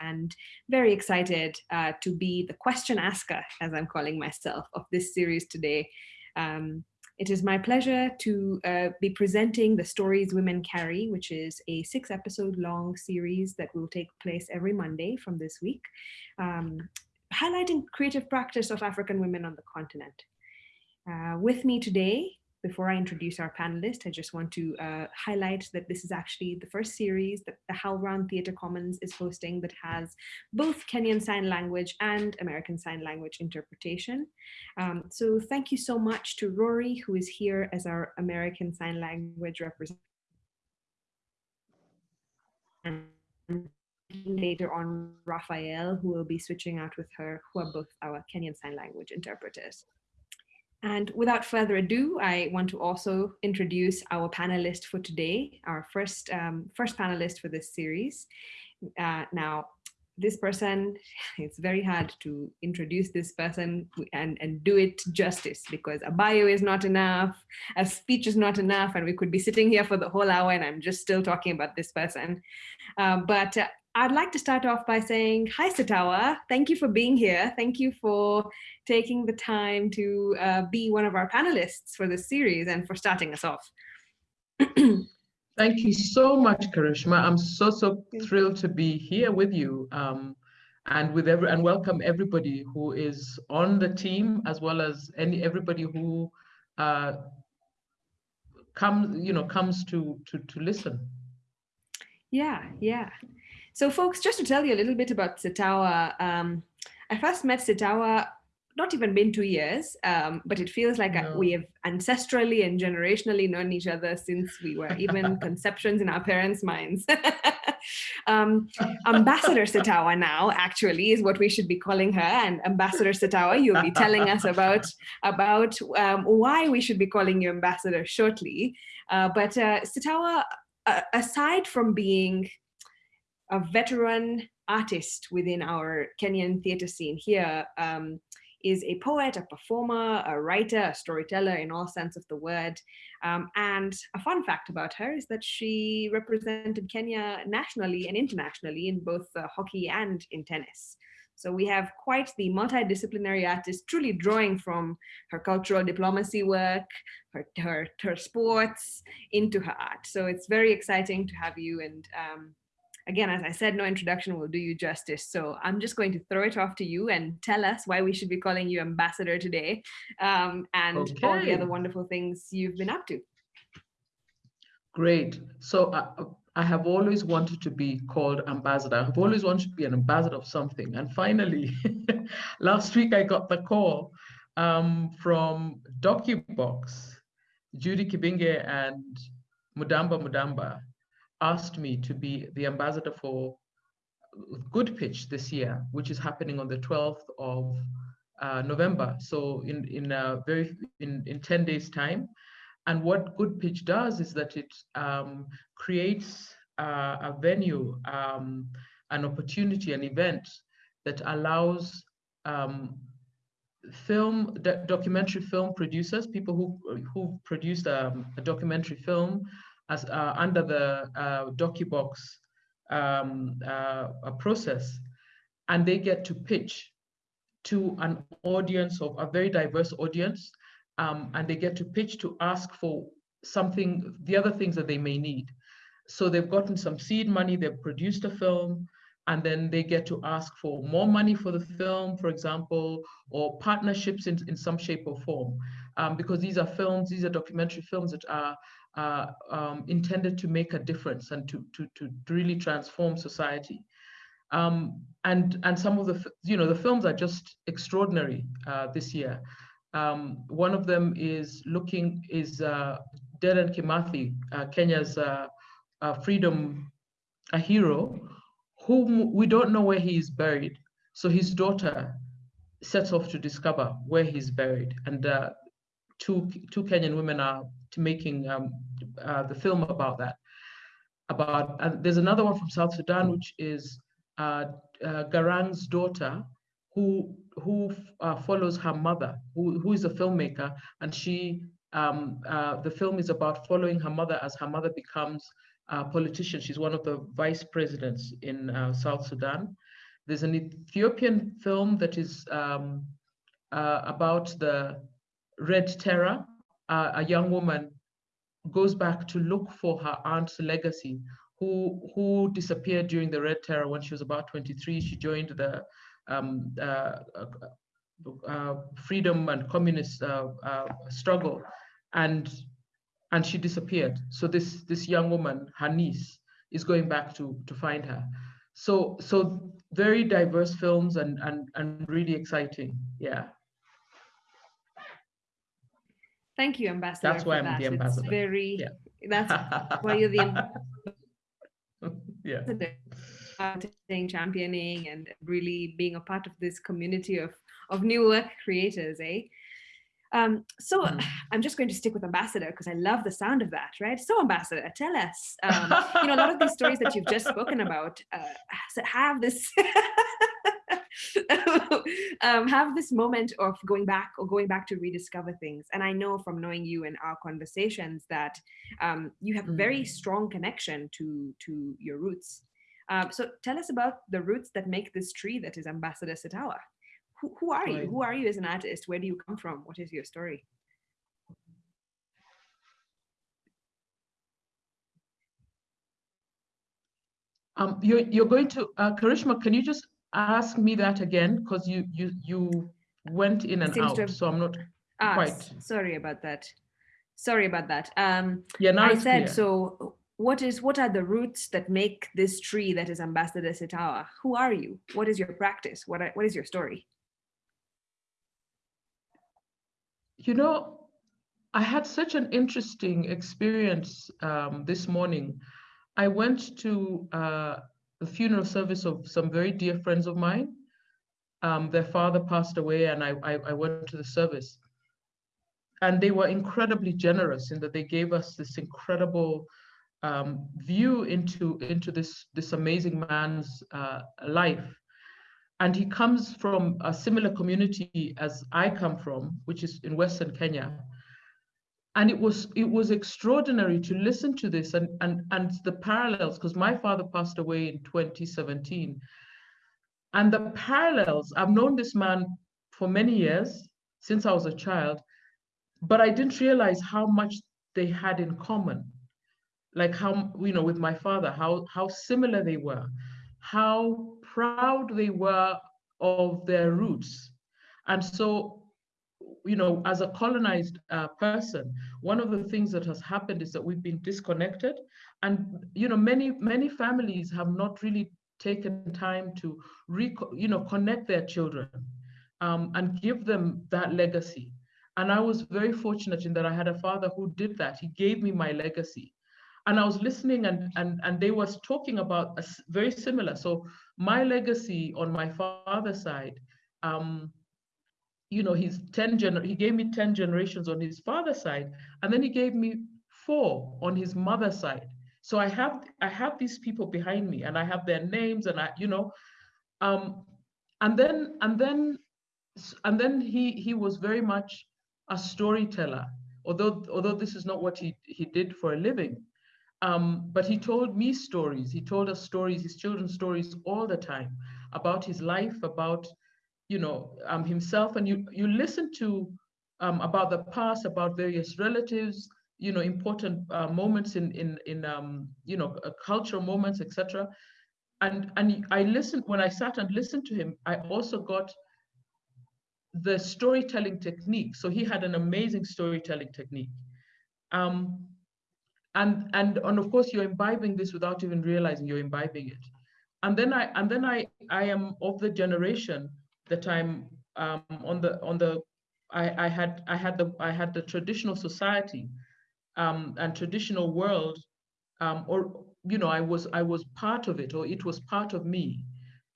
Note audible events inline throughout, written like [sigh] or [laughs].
and very excited uh, to be the question asker, as I'm calling myself, of this series today. Um, it is my pleasure to uh, be presenting The Stories Women Carry, which is a six episode long series that will take place every Monday from this week, um, highlighting creative practice of African women on the continent. Uh, with me today before I introduce our panelists, I just want to uh, highlight that this is actually the first series that the HowlRound Theatre Commons is hosting that has both Kenyan Sign Language and American Sign Language interpretation. Um, so thank you so much to Rory, who is here as our American Sign Language representative. And later on, Raphael, who will be switching out with her, who are both our Kenyan Sign Language interpreters. And without further ado, I want to also introduce our panelist for today, our first, um, first panelist for this series. Uh, now, this person, [laughs] it's very hard to introduce this person and, and do it justice because a bio is not enough, a speech is not enough, and we could be sitting here for the whole hour and I'm just still talking about this person. Uh, but uh, I'd like to start off by saying, hi, Sitawa. Thank you for being here. Thank you for taking the time to uh, be one of our panelists for this series and for starting us off. [clears throat] Thank you so much, Karishma. I'm so, so thrilled to be here with you um, and with every and welcome everybody who is on the team as well as any everybody who uh, comes, you know, comes to, to, to listen. Yeah, yeah. So folks, just to tell you a little bit about Sitawa, um, I first met Sitawa not even been two years, um, but it feels like no. we have ancestrally and generationally known each other since we were even [laughs] conceptions in our parents' minds. [laughs] um, Ambassador Sitawa now actually is what we should be calling her. And Ambassador Sitawa, you'll be telling us about, about um, why we should be calling you Ambassador shortly. Uh, but uh, Sitawa, uh, aside from being a veteran artist within our Kenyan theatre scene here um, is a poet, a performer, a writer, a storyteller in all sense of the word. Um, and a fun fact about her is that she represented Kenya nationally and internationally in both uh, hockey and in tennis. So we have quite the multidisciplinary artist truly drawing from her cultural diplomacy work, her, her, her sports into her art. So it's very exciting to have you and um, again, as I said, no introduction will do you justice. So I'm just going to throw it off to you and tell us why we should be calling you ambassador today um, and okay. all the other wonderful things you've been up to. Great. So uh, I have always wanted to be called ambassador. I've always wanted to be an ambassador of something. And finally, [laughs] last week I got the call um, from DocuBox, Judy Kibinge and Mudamba Mudamba asked me to be the ambassador for Good Pitch this year, which is happening on the 12th of uh, November. So in in a very in in 10 days time. And what Good Pitch does is that it um, creates uh, a venue, um, an opportunity, an event that allows um, film documentary film producers, people who who produced um, a documentary film, as uh, under the uh, DocuBox um, uh, process, and they get to pitch to an audience of a very diverse audience, um, and they get to pitch to ask for something, the other things that they may need. So they've gotten some seed money, they've produced a film, and then they get to ask for more money for the film, for example, or partnerships in, in some shape or form. Um, because these are films, these are documentary films that are um, intended to make a difference and to, to, to really transform society. Um, and, and some of the, you know, the films are just extraordinary uh, this year. Um, one of them is looking, is uh, Kimathi, uh, Kenya's uh, uh, freedom, a hero, whom we don't know where he is buried. So his daughter sets off to discover where he's buried. And uh, two, two Kenyan women are making um, uh, the film about that. About and there's another one from South Sudan, which is uh, uh, Garang's daughter, who who uh, follows her mother, who, who is a filmmaker, and she um, uh, the film is about following her mother as her mother becomes a politician. She's one of the vice presidents in uh, South Sudan. There's an Ethiopian film that is um, uh, about the Red Terror. Uh, a young woman goes back to look for her aunt's legacy, who who disappeared during the Red Terror when she was about 23. She joined the um, uh, uh, freedom and communist struggle, and and she disappeared. So this this young woman, her niece, is going back to to find her. So so very diverse films and and and really exciting. Yeah. Thank you, Ambassador. That's why I'm that. the ambassador. It's very. Yeah. That's [laughs] why you're the [laughs] ambassador. yeah. championing and really being a part of this community of of new work creators, eh? Um, so mm. [sighs] I'm just going to stick with ambassador because I love the sound of that, right? So ambassador, tell us, um, you know, a lot of these stories that you've just spoken about uh, have this [laughs] [laughs] um, have this moment of going back or going back to rediscover things. And I know from knowing you and our conversations that um, you have a very mm. strong connection to to your roots. Um, so tell us about the roots that make this tree that is Ambassador Sitawa who, who are you? Who are you as an artist? Where do you come from? What is your story? Um, you're, you're going to, uh, Karishma, can you just ask me that again? Because you, you, you went in and out, have, so I'm not ah, quite. Sorry about that. Sorry about that. Um, yeah, now I said, clear. so what is what are the roots that make this tree that is Ambassador Sitawa? Who are you? What is your practice? What, are, what is your story? You know, I had such an interesting experience um, this morning. I went to uh, the funeral service of some very dear friends of mine. Um, their father passed away, and I, I, I went to the service. And they were incredibly generous in that they gave us this incredible um, view into into this this amazing man's uh, life and he comes from a similar community as I come from, which is in Western Kenya. And it was it was extraordinary to listen to this and and and the parallels, because my father passed away in 2017. And the parallels, I've known this man for many years, since I was a child, but I didn't realize how much they had in common. Like how, you know, with my father, how how similar they were how proud they were of their roots. And so, you know, as a colonized uh, person, one of the things that has happened is that we've been disconnected. And, you know, many, many families have not really taken time to, re- you know, connect their children um, and give them that legacy. And I was very fortunate in that I had a father who did that. He gave me my legacy and I was listening and and and they was talking about a very similar. So my legacy on my father's side, um, you know, he's 10 gener he gave me 10 generations on his father's side, and then he gave me four on his mother's side. So I have I have these people behind me and I have their names and I, you know, um, and then and then and then he he was very much a storyteller although although this is not what he he did for a living um, but he told me stories. He told us stories, his children's stories all the time about his life, about you know um, himself, and you you listen to um, about the past, about various relatives, you know, important uh, moments in in in um, you know uh, cultural moments, etc. And and I listened when I sat and listened to him. I also got the storytelling technique. So he had an amazing storytelling technique. Um, and and and of course you're imbibing this without even realizing you're imbibing it and then i and then i i am of the generation that i'm um, on the on the I, I had I had the I had the traditional society um, and traditional world, um, or you know I was I was part of it, or it was part of me.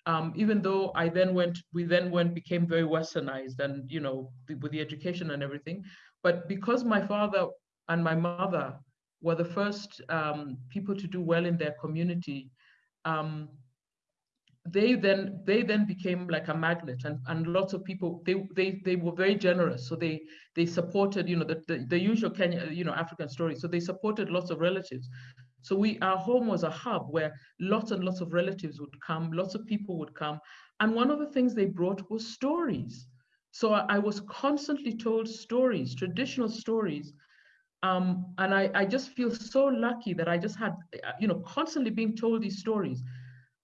Um, even though I then went, we then went became very westernized, and you know with the education and everything. But because my father and my mother were the first um, people to do well in their community, um, they then they then became like a magnet and, and lots of people they, they they were very generous so they they supported you know the, the, the usual Kenya you know African story so they supported lots of relatives So we, our home was a hub where lots and lots of relatives would come, lots of people would come. And one of the things they brought was stories. So I, I was constantly told stories, traditional stories. Um, and I, I just feel so lucky that I just had, you know, constantly being told these stories.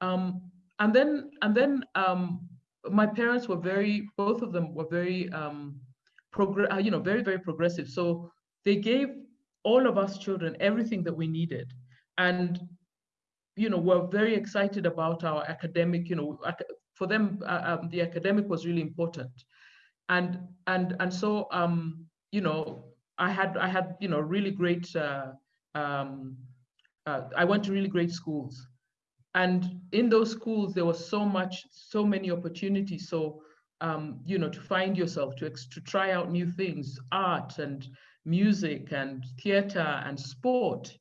Um, and then, and then um, my parents were very, both of them were very, um, uh, you know, very, very progressive. So they gave all of us children everything that we needed. And, you know, we're very excited about our academic, you know, for them, uh, um, the academic was really important. And, and, and so, um, you know, I had, I had, you know, really great, uh, um, uh, I went to really great schools. And in those schools, there was so much, so many opportunities. So, um, you know, to find yourself, to, to try out new things, art and music and theater and sport.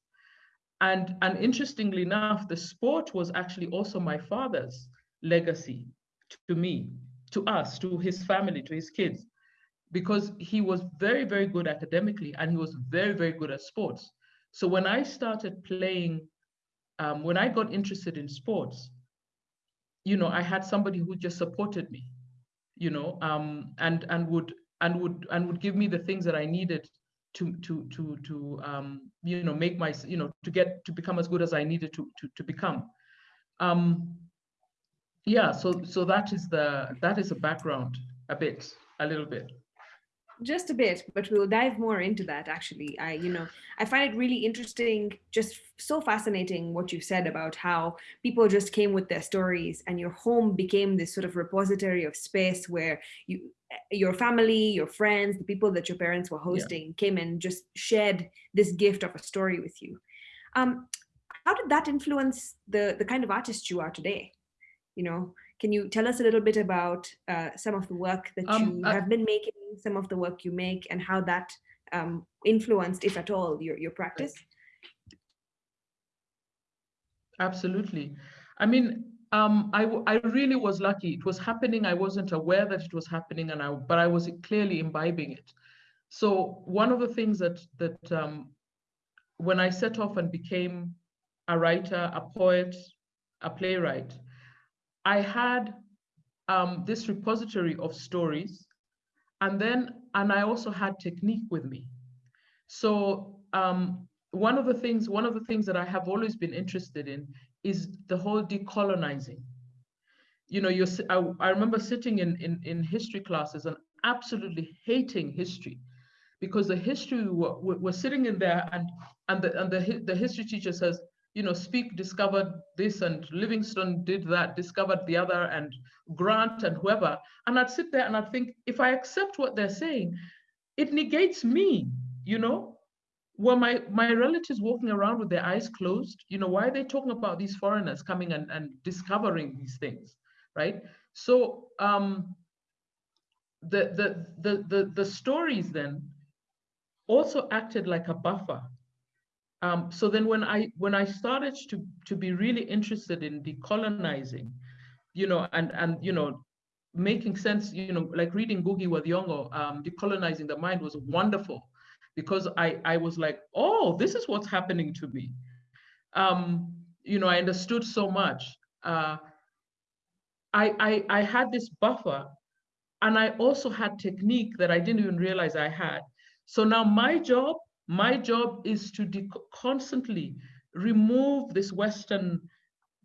And, and interestingly enough, the sport was actually also my father's legacy to me, to us, to his family, to his kids, because he was very, very good academically and he was very, very good at sports. So when I started playing, um, when I got interested in sports, you know, I had somebody who just supported me, you know, um, and and would and would and would give me the things that I needed to to to to um, you know make my you know to get to become as good as I needed to to to become. Um, yeah, so so that is the that is a background a bit a little bit just a bit but we'll dive more into that actually. I you know i find it really interesting just so fascinating what you said about how people just came with their stories and your home became this sort of repository of space where you your family your friends the people that your parents were hosting yeah. came and just shared this gift of a story with you. Um how did that influence the the kind of artist you are today? You know can you tell us a little bit about uh, some of the work that um, you uh, have been making, some of the work you make, and how that um, influenced, if at all, your, your practice? Absolutely. I mean, um, I, I really was lucky. It was happening. I wasn't aware that it was happening, and I, but I was clearly imbibing it. So one of the things that that um, when I set off and became a writer, a poet, a playwright, I had um, this repository of stories, and then, and I also had technique with me. So um, one of the things, one of the things that I have always been interested in is the whole decolonizing. You know, you're, I, I remember sitting in, in, in history classes and absolutely hating history because the history we're, we're sitting in there and and the and the, the history teacher says you know, Speke discovered this and Livingstone did that, discovered the other, and Grant and whoever. And I'd sit there and I'd think, if I accept what they're saying, it negates me, you know? Were my, my relatives walking around with their eyes closed? You know, why are they talking about these foreigners coming and, and discovering these things, right? So um, the, the, the, the, the stories then also acted like a buffer um, so then when I when I started to to be really interested in decolonizing, you know, and and you know, making sense, you know, like reading Ngugi wa Thiong'o, um, decolonizing the mind was wonderful, because I I was like, oh, this is what's happening to me. Um, you know, I understood so much. Uh, I, I I had this buffer, and I also had technique that I didn't even realize I had. So now my job my job is to constantly remove this Western,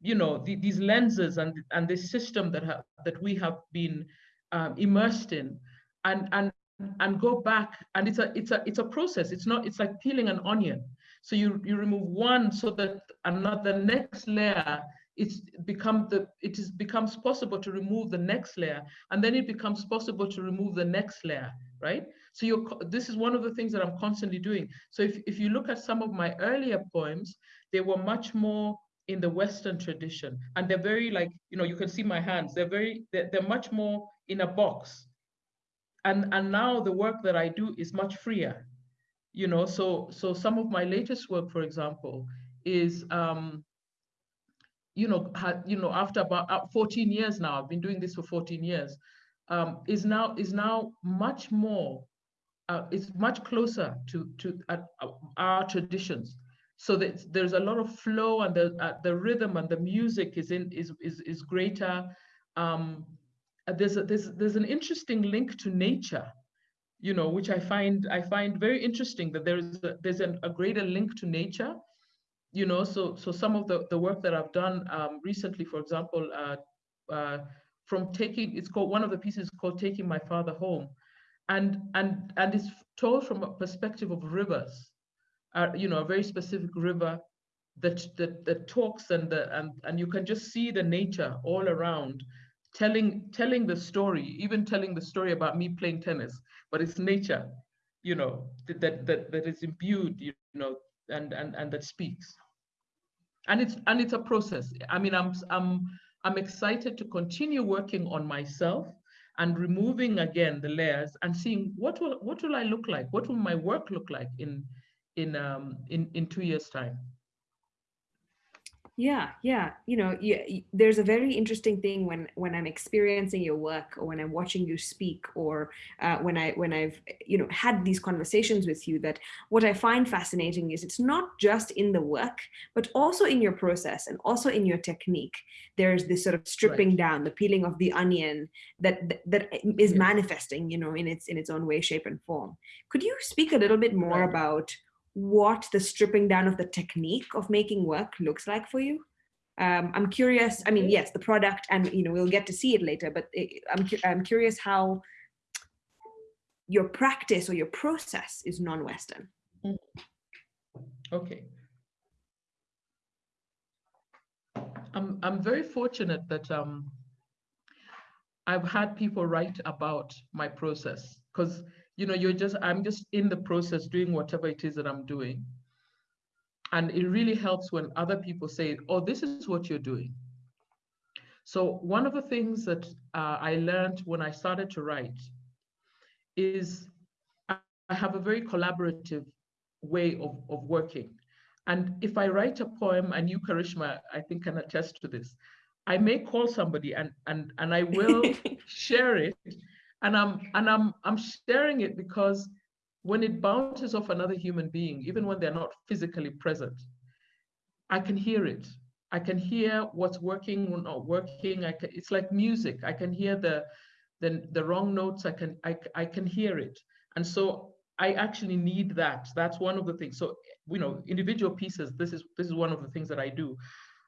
you know, the, these lenses and, and this system that, have, that we have been um, immersed in and, and, and go back. And it's a, it's, a, it's a process. It's not, it's like peeling an onion. So you, you remove one so that another next layer it's become the it is becomes possible to remove the next layer and then it becomes possible to remove the next layer right so you're, this is one of the things that I'm constantly doing. So if, if you look at some of my earlier poems, they were much more in the Western tradition. And they're very like, you know, you can see my hands, they're very, they're, they're much more in a box. And, and now the work that I do is much freer. You know, so so some of my latest work, for example, is um, you know, you know, after about uh, 14 years now, I've been doing this for 14 years, um, is now is now much more uh, it's much closer to, to uh, our traditions. so that there's a lot of flow and the uh, the rhythm and the music is in is is is greater. Um, uh, there's a, there's there's an interesting link to nature, you know, which I find I find very interesting that there is a, there's an, a greater link to nature, you know. So so some of the the work that I've done um, recently, for example, uh, uh, from taking it's called one of the pieces called taking my father home, and and and it's told from a perspective of rivers are, you know, a very specific river that, that, that talks and, the, and, and you can just see the nature all around telling, telling the story, even telling the story about me playing tennis, but it's nature, you know, that, that, that is imbued, you know, and, and, and that speaks. And it's, and it's a process. I mean, I'm, I'm, I'm excited to continue working on myself and removing again the layers and seeing what will what will I look like? What will my work look like in in um, in in two years' time. Yeah, yeah. You know, yeah, there's a very interesting thing when when I'm experiencing your work, or when I'm watching you speak, or uh, when I when I've you know had these conversations with you. That what I find fascinating is it's not just in the work, but also in your process and also in your technique. There's this sort of stripping right. down, the peeling of the onion that that, that is manifesting, you know, in its in its own way, shape, and form. Could you speak a little bit more right. about what the stripping down of the technique of making work looks like for you. Um, I'm curious, I mean, yes, the product and, you know, we'll get to see it later, but it, I'm, I'm curious how your practice or your process is non-Western. Mm. Okay. I'm, I'm very fortunate that um, I've had people write about my process because you know, you're just, I'm just in the process doing whatever it is that I'm doing. And it really helps when other people say, oh, this is what you're doing. So one of the things that uh, I learned when I started to write is I have a very collaborative way of, of working. And if I write a poem, and you, Karishma, I think can attest to this, I may call somebody and, and, and I will [laughs] share it and i'm and i'm i'm sharing it because when it bounces off another human being even when they're not physically present i can hear it. I can hear what's working or not working. I can, it's like music. I can hear the the, the wrong notes. I can I, I can hear it. And so i actually need that. That's one of the things. So you know individual pieces this is this is one of the things that i do.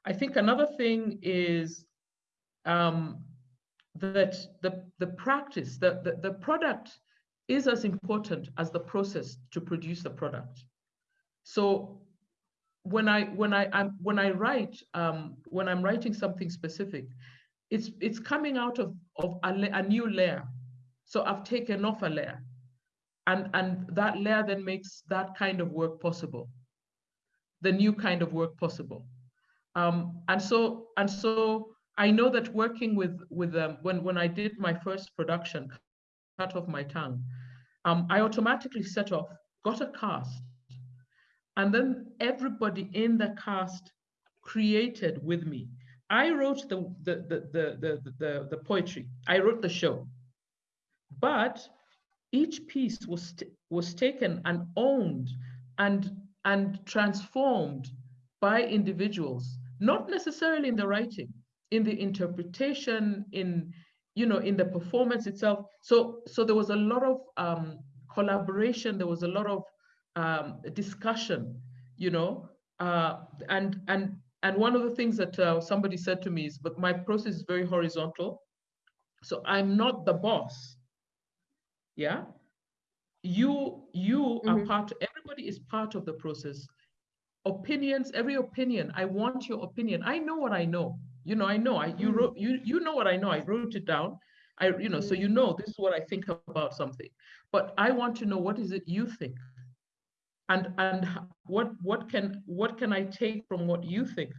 I think another thing is um, that the, the practice, the, the, the product is as important as the process to produce the product. So when I when I I'm, when I write um, when I'm writing something specific, it's it's coming out of of a, a new layer. So I've taken off a layer, and and that layer then makes that kind of work possible, the new kind of work possible. Um, and so and so I know that working with with um, when when I did my first production, cut off my tongue, um, I automatically set off, got a cast, and then everybody in the cast created with me. I wrote the the the the the, the, the poetry. I wrote the show, but each piece was was taken and owned and and transformed by individuals, not necessarily in the writing, in the interpretation, in you know, in the performance itself. So so there was a lot of um, collaboration. There was a lot of um, discussion, you know, uh, and and and one of the things that uh, somebody said to me is, but my process is very horizontal. So I'm not the boss. Yeah. You you mm -hmm. are mm-hmm. part, everybody is part of the process. Opinions, every opinion, I want your opinion. I know what I know you know i know i you mm. wrote you you know what i know i wrote it down. I you know so you know this is what i think about something. But i want to know what is it you think? And and what what can what can i take from what you think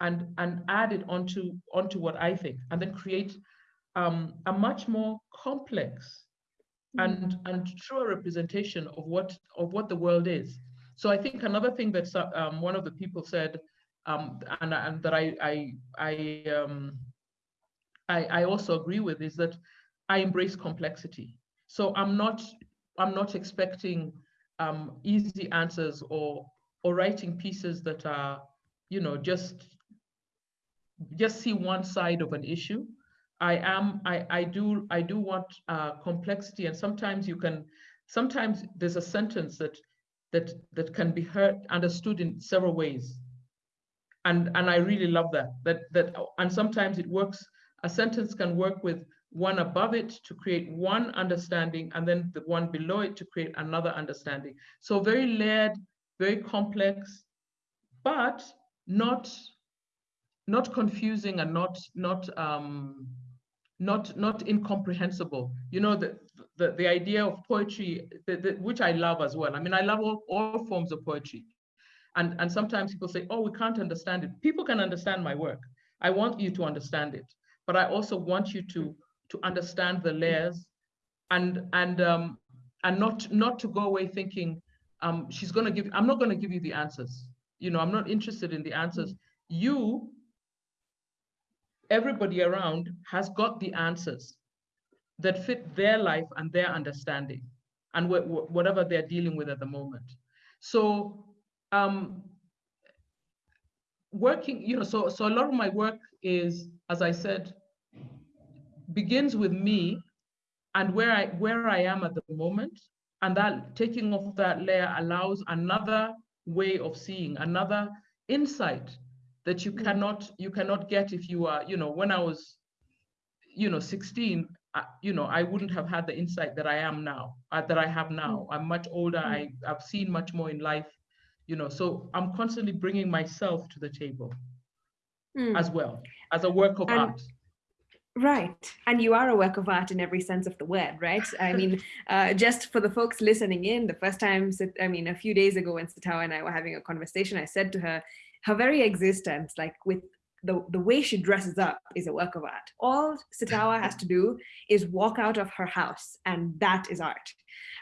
and and add it onto onto what i think and then create um, a much more complex and mm. and truer representation of what of what the world is. So i think another thing that um, one of the people said um, and, and that I I I, um, I I also agree with is that I embrace complexity. So I'm not I'm not expecting um, easy answers or or writing pieces that are, you know, just just see one side of an issue. I am, I, I do, I do want uh, complexity, and sometimes you can, sometimes there's a sentence that that that can be heard, understood in several ways, and and I really love that. That that, and sometimes it works. A sentence can work with one above it to create one understanding, and then the one below it to create another understanding. So very layered, very complex, but not not confusing and not not um, not not incomprehensible. You know the the, the idea of poetry, the, the, which I love as well. I mean, I love all, all forms of poetry, and and sometimes people say, oh, we can't understand it. People can understand my work. I want you to understand it, but I also want you to to understand the layers, and and um, and not not to go away thinking um, she's going to give. I'm not going to give you the answers. You know, I'm not interested in the answers. You everybody around has got the answers that fit their life and their understanding and wh wh whatever they're dealing with at the moment. So um, working, you know, so, so a lot of my work is, as I said, begins with me and where I, where I am at the moment. And that taking off that layer allows another way of seeing, another insight that you mm. cannot you cannot get if you are you know when i was you know 16 uh, you know i wouldn't have had the insight that i am now uh, that i have now mm. i'm much older mm. i i've seen much more in life you know so i'm constantly bringing myself to the table mm. as well as a work of and, art Right. And you are a work of art in every sense of the word, right? [laughs] I mean, uh, just for the folks listening in, the first time, I mean, a few days ago when Sitawa and I were having a conversation, I said to her, her very existence, like with the, the way she dresses up is a work of art. All Sitawa has to do is walk out of her house and that is art.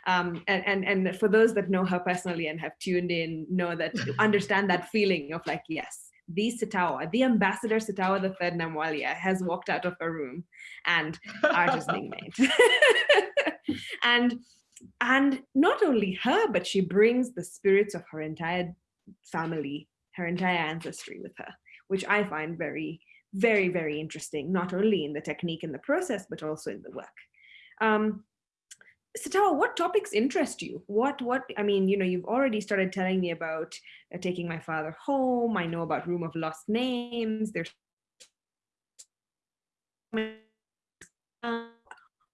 Um, and, and, and for those that know her personally and have tuned in, know that, [laughs] understand that feeling of like, yes, the Sitawa, the ambassador Sitawa the third Namwalie has walked out of her room and art is being made. [laughs] [laughs] and, and not only her, but she brings the spirits of her entire family her entire ancestry with her, which I find very, very, very interesting, not only in the technique and the process, but also in the work. Um, Sitawa, what topics interest you? What, what, I mean, you know, you've already started telling me about uh, taking my father home. I know about Room of Lost Names. There's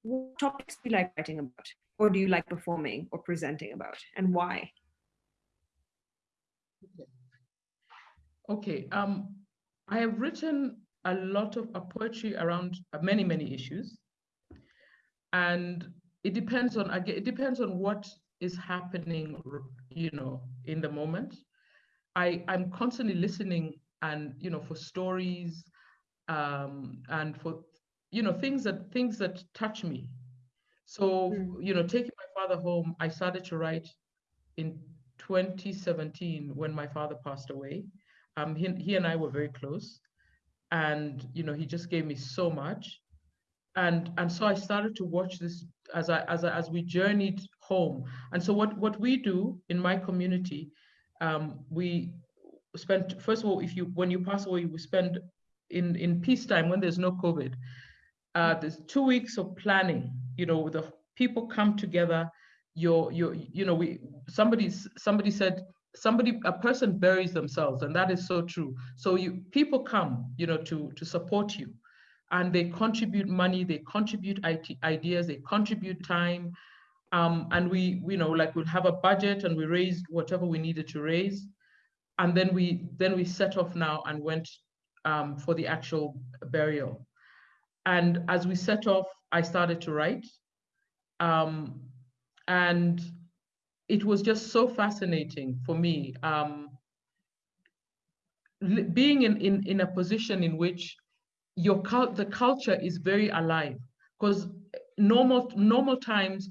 what topics do you like writing about? Or do you like performing or presenting about and why? Okay, um, I have written a lot of poetry around many, many issues. And it depends on, again, it depends on what is happening, you know, in the moment. I, I'm constantly listening and, you know, for stories um, and for, you know, things that, things that touch me. So, mm. you know, taking my father home, I started to write in 2017 when my father passed away um, he, he and I were very close. And, you know, he just gave me so much. And, and so I started to watch this as I, as I, as we journeyed home. And so what, what we do in my community, um, we spend, first of all, if you, when you pass away, we spend in, in peacetime when there's no COVID, uh, there's two weeks of planning, you know, the people come together, your, your, you know, we, somebody, somebody said, somebody a person buries themselves and that is so true. So you people come you know to to support you. And they contribute money they contribute IT, ideas they contribute time. Um, and we you know like we'll have a budget and we raised whatever we needed to raise. And then we then we set off now and went um, for the actual burial. And as we set off i started to write. Um, and it was just so fascinating for me um, being in, in, in a position in which your cult, the culture is very alive. Because normal normal times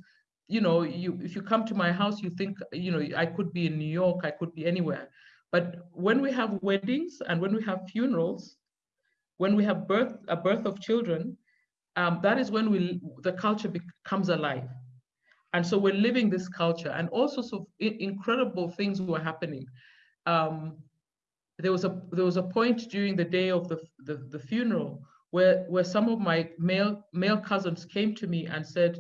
you know you if you come to my house you think you know i could be in new york i could be anywhere. But when we have weddings and when we have funerals when we have birth a birth of children um, that is when we the culture becomes alive and so we're living this culture. And all sorts of incredible things were happening. um, there was a there was a point during the day of the, the, the funeral where where some of my male male cousins came to me and said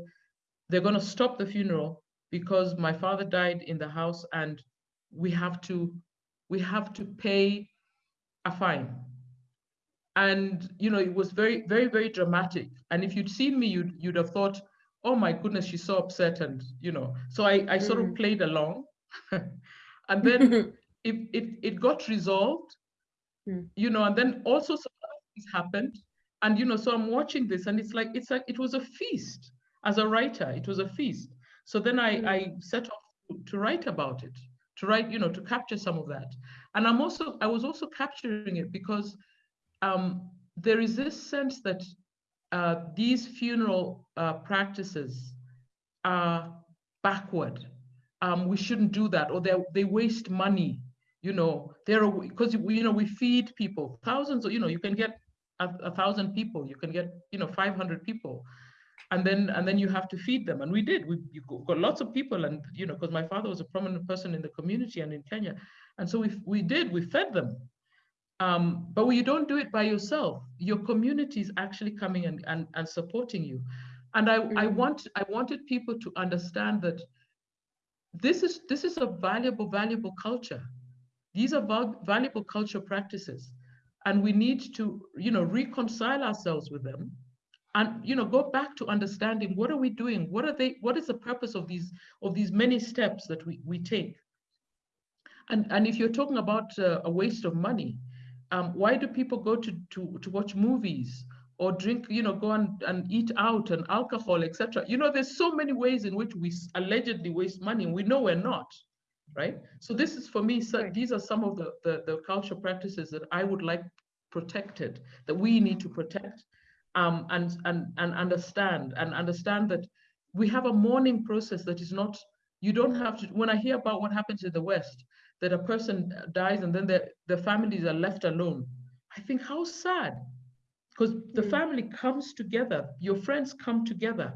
they're going to stop the funeral because my father died in the house and we have to we have to pay a fine. And you know it was very very very dramatic. And if you'd seen me you'd you'd have thought oh my goodness she's so upset and you know so i i sort mm. of played along [laughs] and then [laughs] it, it it got resolved mm. you know and then also some things happened and you know so i'm watching this and it's like it's like it was a feast as a writer it was a feast so then i mm. i set off to write about it to write you know to capture some of that and i'm also i was also capturing it because um, there is this sense that uh, these funeral uh, practices are backward. Um, we shouldn't do that, or they they waste money. You know, they're because you know we feed people thousands. Of, you know, you can get a, a thousand people, you can get you know 500 people, and then and then you have to feed them. And we did. We got lots of people, and you know, because my father was a prominent person in the community and in Kenya, and so we we did. We fed them, um, but you don't do it by yourself. Your community is actually coming and, and, and supporting you. And I, mm-hmm. I want I wanted people to understand that this is this is a valuable, valuable culture. These are val- valuable culture practices. And we need to, you know, reconcile ourselves with them and you know go back to understanding what are we doing what are they what is the purpose of these of these many steps that we, we take and and if you're talking about uh, a waste of money um, why do people go to, to, to watch movies or drink, you know, go and, and eat out and alcohol, etc. You know, there's so many ways in which we allegedly waste money and we know we're not, right? So this is for me, so these are some of the, the, the cultural practices that I would like protected, that we need to protect um, and, and, and understand, and understand that we have a mourning process that is not, you don't have to, when I hear about what happens in the West, that a person dies and then the, the families are left alone. I think how sad, because the mm. family comes together, your friends come together,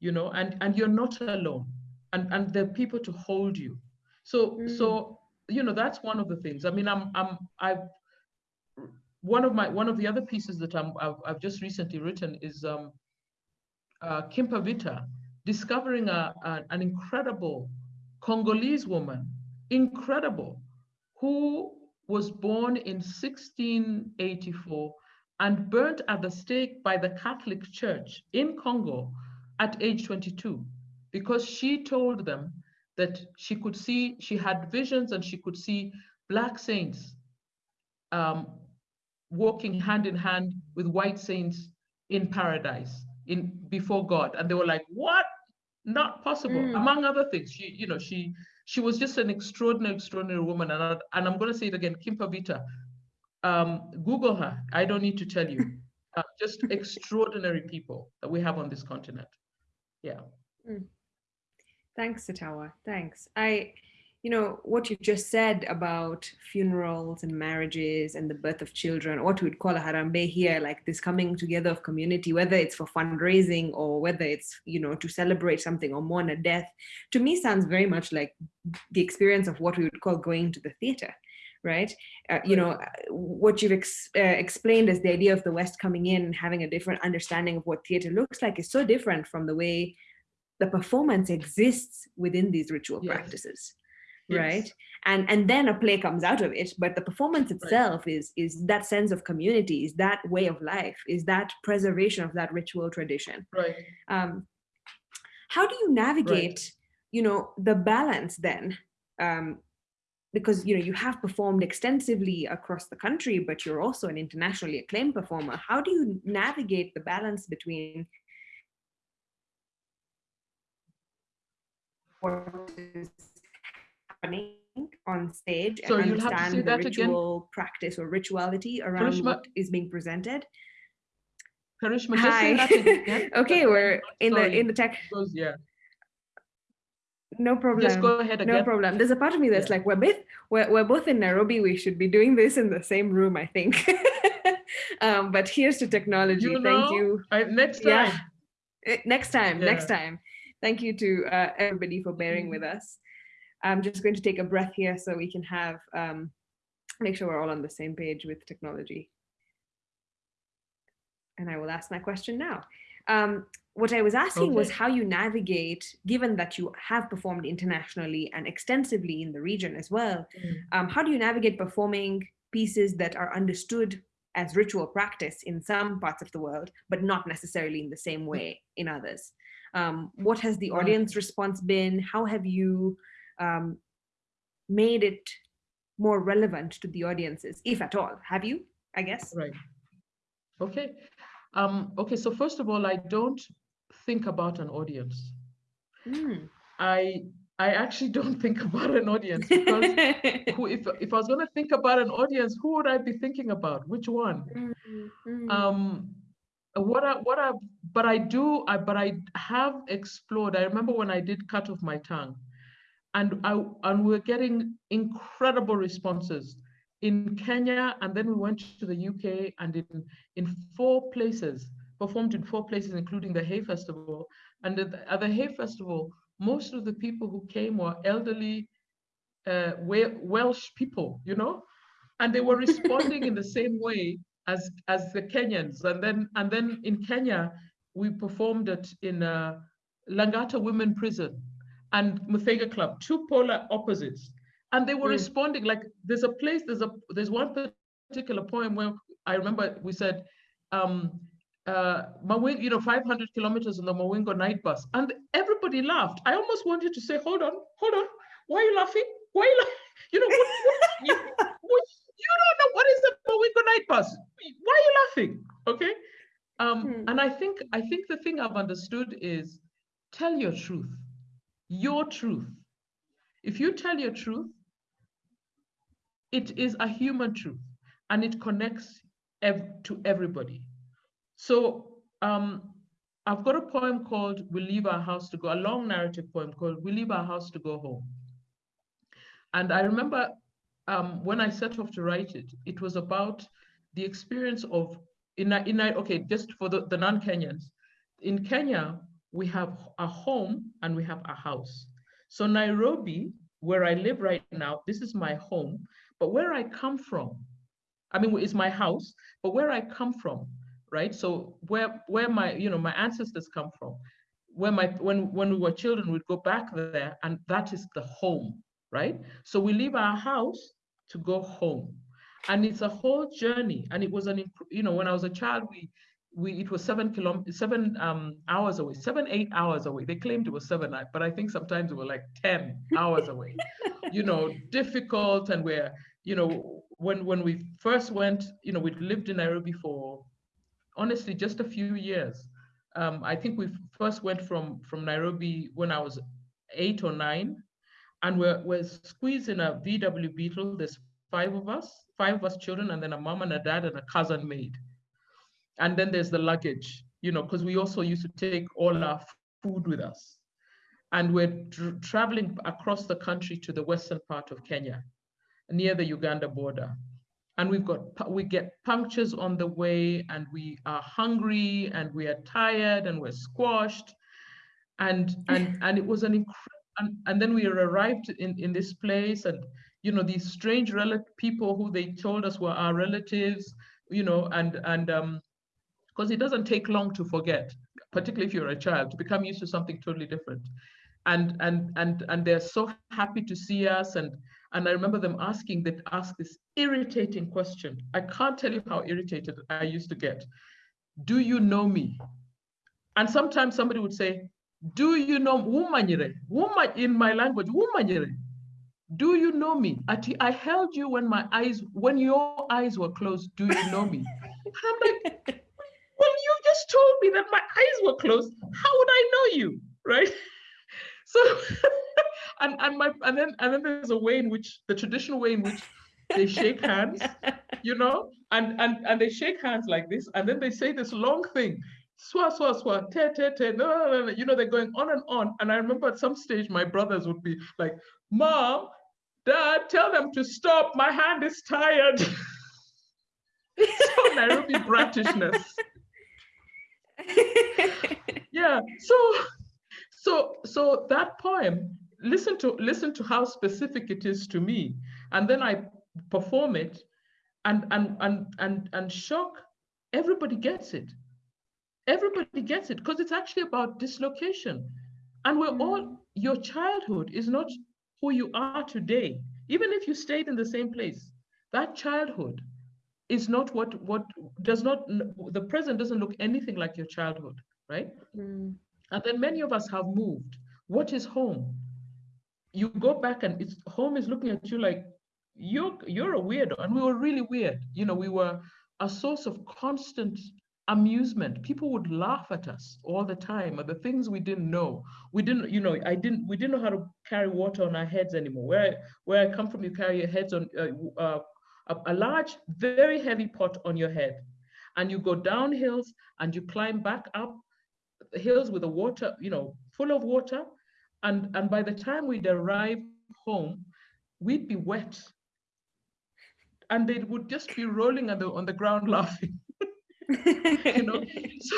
you know, and, and you're not alone and, and there are people to hold you. So, mm. so, you know, that's one of the things. I mean, I'm, I'm, I've, one of my, one of the other pieces that I'm, I've, I've just recently written is um, uh, Kimpa Vita, discovering a, a, an incredible Congolese woman incredible, who was born in 1684 and burnt at the stake by the Catholic Church in Congo at age 22 because she told them that she could see, she had visions and she could see black saints um, walking hand in hand with white saints in paradise in before God. And they were like, what? Not possible. Mm. Among other things, she, you know, she she was just an extraordinary, extraordinary woman. And, I, and I'm going to say it again, Kimpa Vita. Um, Google her. I don't need to tell you. Uh, just [laughs] extraordinary people that we have on this continent. Yeah. Mm. Thanks, Sitawa. Thanks. I, you know, what you just said about funerals and marriages and the birth of children, what we'd call a harambee here, like this coming together of community, whether it's for fundraising or whether it's, you know, to celebrate something or mourn a death, to me sounds very much like the experience of what we would call going to the theater right? Uh, you know, what you've ex uh, explained as the idea of the West coming in, and having a different understanding of what theater looks like is so different from the way the performance exists within these ritual yes. practices yes. right and and then a play comes out of it but the performance itself right. is is that sense of community is that way of life is that preservation of that ritual tradition right um how do you navigate right. you know the balance then um because you know you have performed extensively across the country but you're also an internationally acclaimed performer how do you navigate the balance between happening on stage so and understand the ritual again. practice or rituality around Karishma, what is being presented. Karishma, Hi. [laughs] okay, we're in Sorry. the in the tech. Goes, yeah. No problem. Just go ahead again. No problem. There's a part of me that's yeah. like, we're both we're, we're both in Nairobi. We should be doing this in the same room, I think. [laughs] um, but here's to technology. You know, Thank you. I, next time. Yeah. Next time. Yeah. Next time. Thank you to uh, everybody for bearing mm. with us. I'm just going to take a breath here so we can have, um, make sure we're all on the same page with technology. And I will ask my question now. Um, what I was asking okay. was how you navigate, given that you have performed internationally and extensively in the region as well, mm. um, how do you navigate performing pieces that are understood as ritual practice in some parts of the world, but not necessarily in the same way in others? Um, what has the audience response been? How have you um, made it more relevant to the audiences, if at all? Have you, I guess? Right. Okay. Um, okay, so first of all, I don't think about an audience. Mm. I I actually [laughs] don't think about an audience because [laughs] who, if if I was going to think about an audience, who would I be thinking about? Which one? Mm-hmm. Um, what I what I but I do I but I have explored. I remember when I did cut off my tongue, and I and we we're getting incredible responses in Kenya, and then we went to the UK, and in in four places performed in four places, including the Hay Festival. And at the, at the Hay Festival, most of the people who came were elderly uh, Welsh people, you know, and they were responding in the [laughs] same way as as the Kenyans. And then and then in Kenya, we performed it in uh, Langata Women Prison and Muthaiga Club, two polar opposites, and they were mm. responding like there's a place, there's a there's one particular poem where I remember we said. Um, uh, Mawingo, you know, 500 kilometers on the Mawingo night bus. And everybody laughed. I almost wanted to say, hold on, hold on. Why are you laughing? Why are you laughing? [laughs] You know, what, what, you, what, you don't know what is the Mawingo night bus. Why are you laughing? Okay. Um, hmm. And I think, I think the thing I've understood is tell your truth, your truth. If you tell your truth, it is a human truth and it connects ev to everybody. So um, I've got a poem called We Leave Our House to Go, a long narrative poem called We Leave Our House to Go Home. And I remember um, when I set off to write it, it was about the experience of, in, in okay, just for the, the non-Kenyans, in Kenya, we have a home and we have a house. So Nairobi, where I live right now, this is my home, but where I come from, I mean, it's my house, but where I come from, right? So where where my you know my ancestors come from, where my when when we were children, we'd go back there, and that is the home, right? So we leave our house to go home, and it's a whole journey. And it was an you know when I was a child, we we it was seven kilometers, seven um, hours away, seven eight hours away. They claimed it was seven, but I think sometimes it was like ten [laughs] hours away. you know, difficult, and we're you know when when we first went, you know, we'd lived in Nairobi for honestly just a few years. Um, I think we first went from from Nairobi when I was eight or nine, and we're we're squeezed in a VW Beetle. There's five of us, five of us children, and then a mom and a dad and a cousin maid. And then there's the luggage, you know, because we also used to take all our food with us. And we're traveling across the country to the western part of Kenya, near the Uganda border and we've got we get punctures on the way and we are hungry and we are tired and we're squashed and and [laughs] and it was an incredible and, and then we arrived in in this place and you know these strange people who they told us were our relatives you know and and um because it doesn't take long to forget particularly if you're a child to become used to something totally different and and and and they're so happy to see us and and I remember them asking that ask this irritating question. I can't tell you how irritated I used to get. Do you know me? And sometimes somebody would say, Do you know Wumanyire? Woman in my language, Wumanyire. Do you know me? I held you when my eyes, when your eyes were closed. Do you know me? [laughs] I'm like, just told me that my eyes were closed. How would I know you? Right? [laughs] So [laughs] and and my and then and then there's a way in which the traditional way in which they shake hands, [laughs] you know, and and and they shake hands like this, and then they say this long thing, swa swa swa, te te te, no, no, no, no, you know, they're going on and on. And I remember at some stage my brothers would be like, "Mom, Dad, tell them to stop. My hand is tired." so Nairobi Britishness. [laughs] yeah. So so so that poem listen to listen to how specific it is to me and then i perform it and and and and, and shock everybody gets it everybody gets it because it's actually about dislocation and we're all mm. your childhood is not who you are today even if you stayed in the same place that childhood is not what what does not the present doesn't look anything like your childhood right? Mm. and then many of us have moved. What is home? You go back and it's home is looking at you like you're you're a weirdo. And we were really weird. You know we were a source of constant amusement. People would laugh at us all the time at the things we didn't know. We didn't you know i didn't we didn't know how to carry water on our heads anymore. Where where i come from you carry your heads on uh, uh, a, a large very heavy pot on your head. And you go down hills and you climb back up hills with the water you know full of water. And and by the time we'd arrive home we'd be wet. And they would just be rolling on the on the ground [laughs] laughing. You know? [laughs] So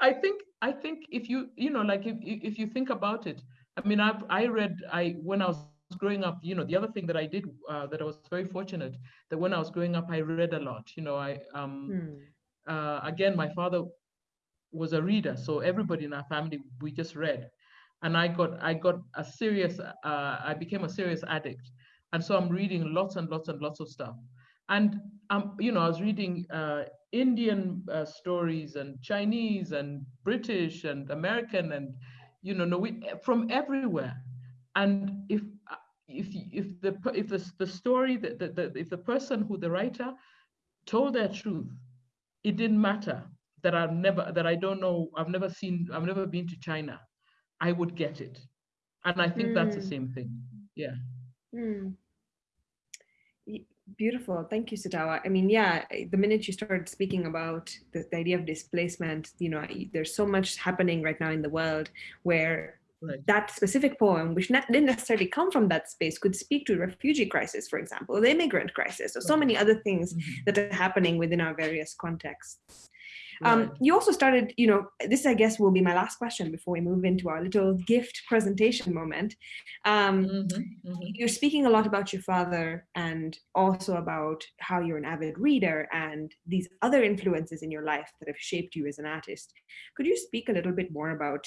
i think i think if you you know like if if you think about it i mean i i read i when i was growing up you know the other thing that i did uh, that i was very fortunate that when i was growing up i read a lot you know i um hmm. uh, again my father was a reader so everybody in our family we just read and i got i got a serious uh, i became a serious addict and so i'm reading lots and lots and lots of stuff and um, you know i was reading uh, Indian uh, stories and Chinese and British and American and you know Norwegian, from everywhere. And if if if the if the the story that the, the, if the person who the writer told their truth, it didn't matter that I've never that I don't know I've never seen I've never been to China, I would get it, and I think mm. that's the hmm. same thing. Yeah. Mm. Beautiful. Thank you, Sitawa. I mean, yeah, the minute you started speaking about the, the, idea of displacement, you know, there's so much happening right now in the world where right. that specific poem, which not, didn't necessarily come from that space, could speak to refugee crisis, for example, or the immigrant crisis, or so many other things mm -hmm. that are happening within our various contexts. Um, you also started, you know, this I guess will be my last question before we move into our little gift presentation moment. Um, mm -hmm, mm -hmm. You're speaking a lot about your father and also about how you're an avid reader and these other influences in your life that have shaped you as an artist. Could you speak a little bit more about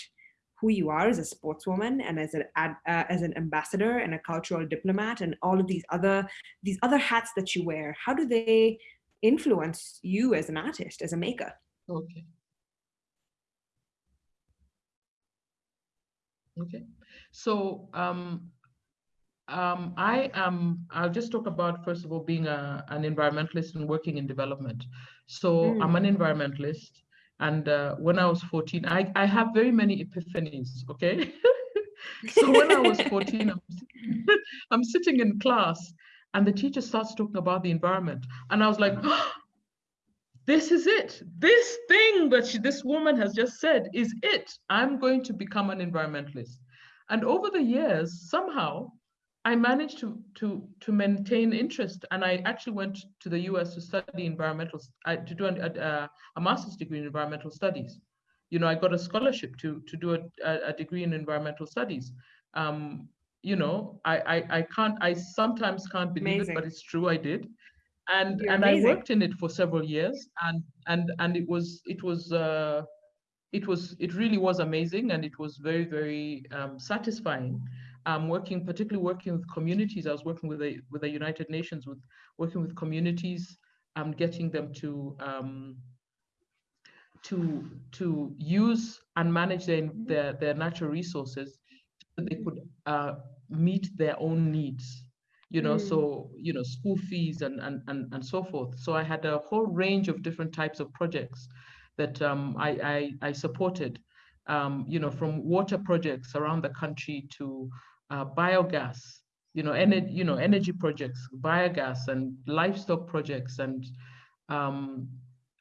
who you are as a sportswoman and as an uh, as an ambassador and a cultural diplomat and all of these other these other hats that you wear? How do they influence you as an artist, as a maker? Okay. Okay. So um, um, I am, I'll just talk about, first of all, being a, an environmentalist and working in development. So mm. I'm an hmm. environmentalist. And uh, when I was 14, I, I have very many epiphanies, okay? [laughs] so when I was 14, I'm, [laughs] I'm sitting in class and the teacher starts talking about the environment. And I was like, oh, [gasps] this is it. This thing that she, this woman has just said is it. I'm going to become an environmentalist. And over the years, somehow, I managed to to to maintain interest, and I actually went to the U.S. to study environmental uh, to do a, a, a, master's degree in environmental studies. You know, I got a scholarship to to do a, a degree in environmental studies. Um, you know, I, I I can't I sometimes can't believe Amazing. it, but it's true. I did and You're and amazing. I worked in it for several years, and and and it was it was uh, it was it really was amazing, and it was very very um, satisfying. Um, working particularly working with communities. I was working with the with the United Nations, with working with communities, um, getting them to um, to to use and manage their their, their natural resources so they could uh, meet their own needs you know, mm. so, you know, school fees and, and, and, and so forth. So I had a whole range of different types of projects that um, I, I, I, supported, um, you know, from water projects around the country to uh, biogas, you know, energy, you know, energy projects, biogas and livestock projects. And um,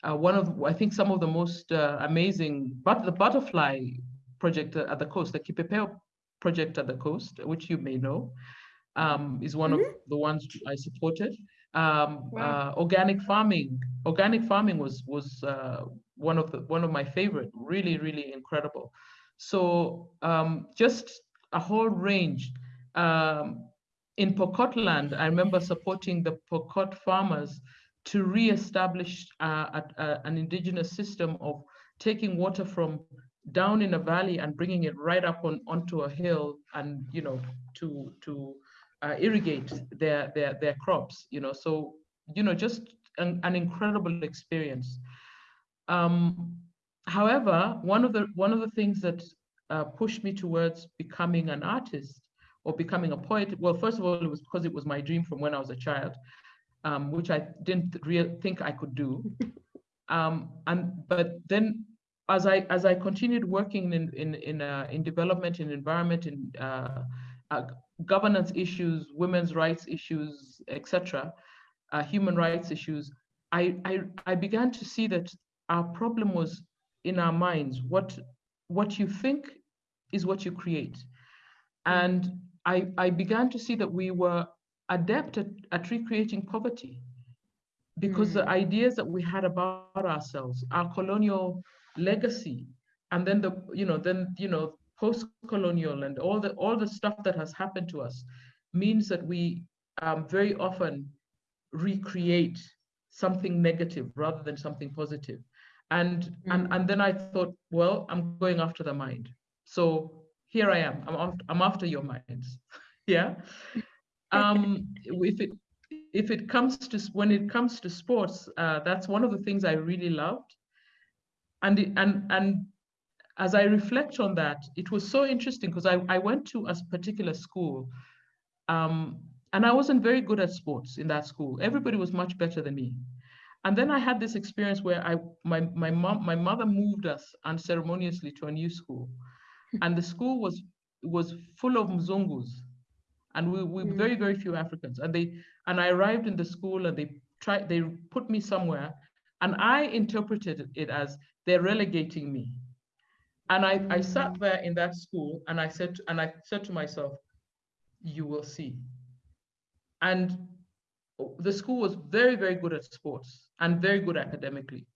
uh, one of, I think some of the most uh, amazing, but the butterfly project at the coast, the Kipepeo project at the coast, which you may know, um, is one mm -hmm. of mm-hmm. the ones I supported. Um, wow. uh, organic farming, organic farming was was uh, one of the one of my favorite. Really, really incredible. So um, just a whole range. um, in Pokotland, I remember supporting the Pokot farmers to re-establish uh, a, a, an indigenous system of taking water from down in a valley and bringing it right up on onto a hill and you know to to uh, irrigate their their their crops you know so you know just an, an incredible experience um, however one of the one of the things that uh, pushed me towards becoming an artist or becoming a poet well first of all it was because it was my dream from when i was a child um, which i didn't really think i could do [laughs] um, and but then as I as I continued working in in in uh, in development, in environment, in uh, uh, governance issues, women's rights issues, etc., uh, human rights issues, I, I I began to see that our problem was in our minds. What what you think is what you create, and I I began to see that we were adept at, at recreating poverty because mm. the ideas that we had about ourselves, our colonial legacy and then the you know then you know post-colonial and all the all the stuff that has happened to us means that we um, very often recreate something negative rather than something positive and mm. and and then i thought well i'm going after the mind so here i am i'm after, i'm after your minds [laughs] yeah um [laughs] if it if it comes to when it comes to sports uh, that's one of the things i really loved and and and as I reflect on that, it was so interesting because I, I went to a particular school um, and I wasn't very good at sports in that school. Everybody was much better than me. And then I had this experience where I my my mom my mother moved us unceremoniously to a new school. And the school was was full of Mzungus. And we we mm. very, very few Africans. And they and I arrived in the school and they tried they put me somewhere. And I interpreted it as they're relegating me. And I, I sat mm. there in that school and I said, and I said to myself, you will see. And the school was very, very good at sports and very good academically.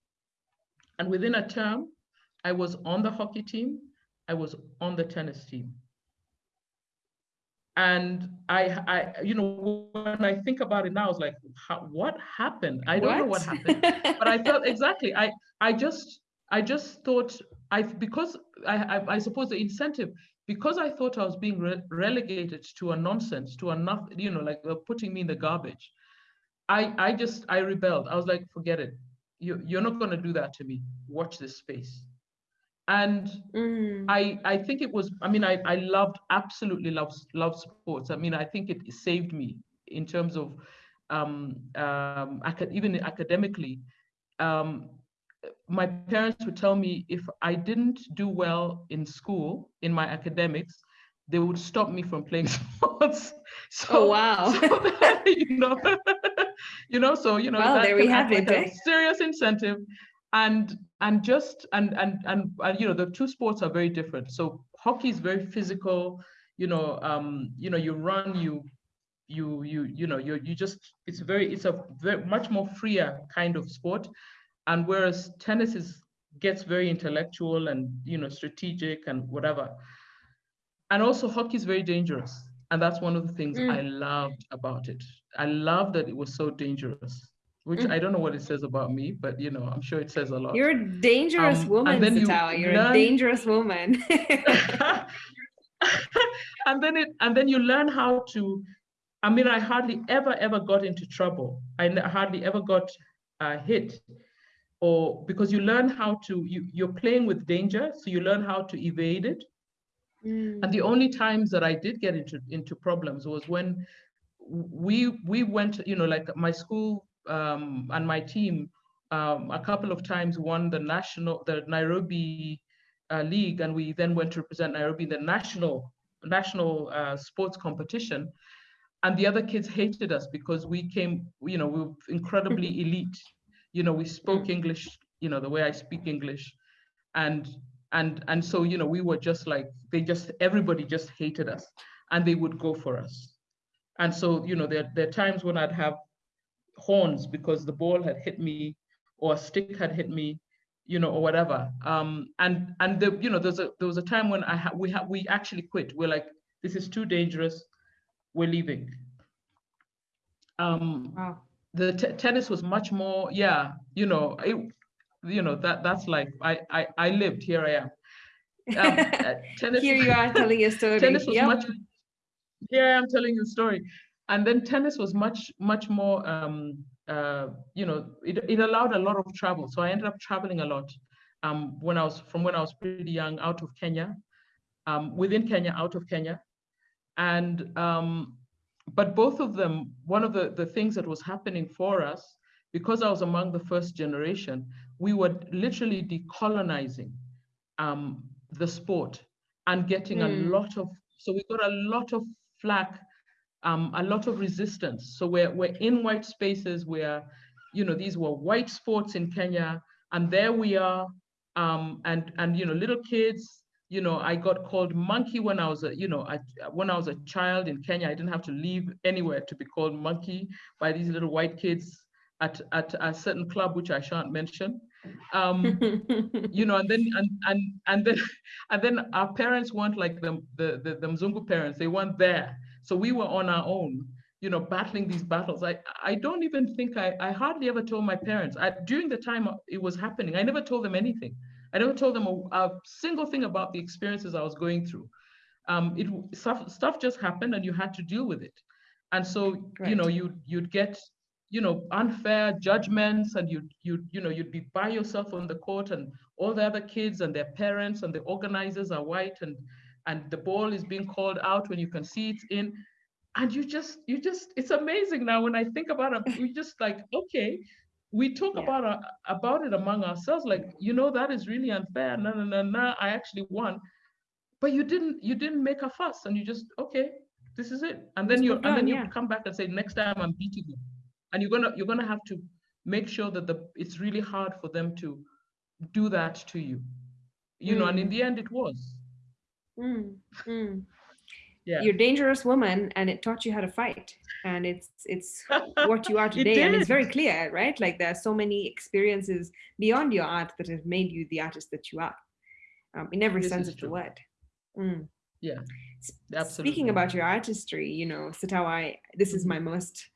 And within a term, I was on the hockey team, I was on the tennis team. And I, I, you know, when I think about it now, I was like, what happened? I don't what? know what happened, but I felt [laughs] exactly. I, I just, I just thought I because I, I, I suppose the incentive because I thought I was being re relegated to a nonsense to a nothing you know like uh, putting me in the garbage. I I just I rebelled. I was like forget it. You you're not going to do that to me. Watch this space. And mm. I I think it was I mean I I loved absolutely loved loved sports. I mean I think it saved me in terms of um um even academically um my parents would tell me if I didn't do well in school, in my academics, they would stop me from playing [laughs] sports. So, oh wow! So that, [laughs] you know, [laughs] you know, so you know, well, there we have it. Eh? serious incentive, and and just and, and and and you know, the two sports are very different. So hockey is very physical. You know, um, you know, you run, you you you you know you you just it's very it's a very much more freer kind of sport and whereas tennis is gets very intellectual and you know strategic and whatever. And also hockey is very dangerous. And that's one of the things mm. I loved about it. I love that it was so dangerous which mm. I don't know what it says about me, but you know, I'm sure it says a lot. You're a dangerous um, woman, Sitawa. You are a dangerous woman. [laughs] and then it and then you learn how to. I mean, I hardly ever ever got into trouble. I hardly ever got uh, hit or because you learn how to you, you're playing with danger so you learn how to evade it mm. and the only times that i did get into into problems was when we we went you know like my school um, and my team um, a couple of times won the national the nairobi uh, league and we then went to represent nairobi in the national national uh, sports competition. And the other kids hated us because we came you know we were incredibly [laughs] elite. You know we spoke english you know the way i speak english. And and and so you know we were just like they just everybody just hated us and they would go for us and so you know there, there are times when i'd have horns because the ball had hit me or a stick had hit me you know or whatever um and and the you know there's a there was a time when i ha- we ha- we actually quit we're like this is too dangerous We're leaving. Um, wow. The tennis was much more, yeah, you know, it, you know that that's like I I, I lived here I am. Um, [laughs] uh, tennis, here you are telling your story. Tennis was yep. much. Here I am telling you a story, and then tennis was much much more. Um, uh, you know, it it allowed a lot of travel, so I ended up traveling a lot. Um, when I was from when I was pretty young, out of Kenya, um, within Kenya, out of Kenya, and um, but both of them, one of the, the things that was happening for us, because I was among the first generation, we were literally decolonizing um, the sport and getting mm. a lot of, so we got a lot of flack, um, a lot of resistance. So we're, we're in white spaces where, you know, these were white sports in Kenya, and there we are, um, and, and, you know, little kids you know, I got called monkey when I was a, you know, I, when I was a child in Kenya, I didn't have to leave anywhere to be called monkey by these little white kids at, at a certain club, which I shan't mention. Um, you know, and then, [laughs] and, and, and then, [laughs] and then our parents weren't like the, the, the, the Mzungu parents, they weren't there. So we were on our own, you know, battling these battles. I, I don't even think I, I hardly ever told my parents. I, during the time it was happening, I never told them anything. I never told them a, a single thing about the experiences I was going through. Um, it stuff, stuff just happened and you had to deal with it. And so, right. you know, you you'd get, you know, unfair judgments and you you you know, you'd be by yourself on the court and all the other kids and their parents and the organizers are white and and the ball is being called out when you can see it's in and you just you just it's amazing now when i think about it we just like okay we talk yeah. about uh, about it among ourselves like you know that is really unfair no no no no i actually won but you didn't you didn't make a fuss and you just okay this is it and then you and then you yeah. come back and say next time i'm beating you and you're gonna you're gonna have to make sure that the it's really hard for them to do that to you you mm. know and in mm. the end it was mm. Mm yeah. you're a dangerous woman and it taught you how to fight and it's it's what you are [laughs] today it and it's very clear right like there are so many experiences beyond your art that have made you the artist that you are um, in every this sense of true. the word mm. yeah absolutely speaking about your artistry you know Sitawa, this is my most